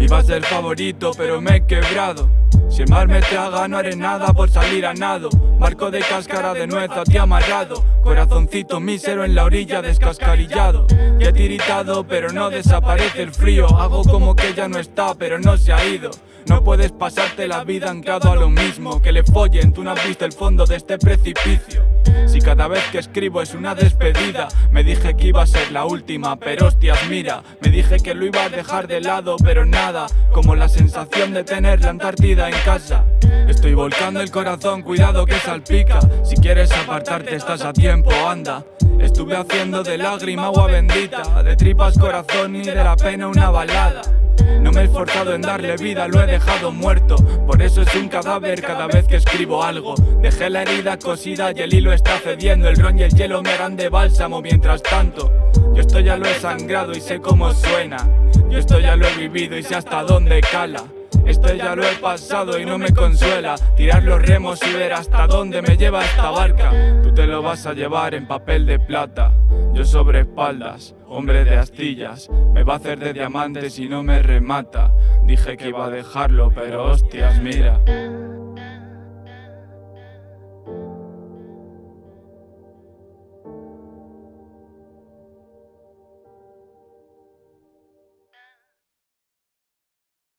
Iba a ser favorito pero me he quebrado. Si el mar me traga no haré nada por salir a nado. Marco de cáscara de nuez a ti amarrado. Corazoncito mísero en la orilla descascarillado. Ya he tiritado pero no desaparece el frío. Hago como que ya no está pero no se ha ido. No puedes pasarte la vida anclado a lo mismo. Que le follen, tú no has visto el fondo de este precipicio Si cada vez que escribo es una despedida Me dije que iba a ser la última, pero hostias mira Me dije que lo iba a dejar de lado, pero nada Como la sensación de tener la Antártida en casa. Estoy volcando el corazón, cuidado que salpica Si quieres apartarte estás a tiempo, anda. Estuve haciendo de lágrima agua bendita De tripas corazón y de la pena una balada no me he esforzado en darle vida, lo he dejado muerto. Por eso es un cadáver cada vez que escribo algo. Dejé la herida cosida y el hilo está cediendo. El ron y el hielo me harán de bálsamo mientras tanto. Yo esto ya lo he sangrado y sé cómo suena. Yo esto ya lo he vivido y sé hasta dónde cala esto ya lo he pasado y no me consuela. Tirar los remos y ver hasta dónde me lleva esta barca. Tú te lo vas a llevar en papel de plata. Yo sobre espaldas, hombre de astillas. Me va a hacer de diamante si no me remata. Dije que iba a dejarlo pero hostias mira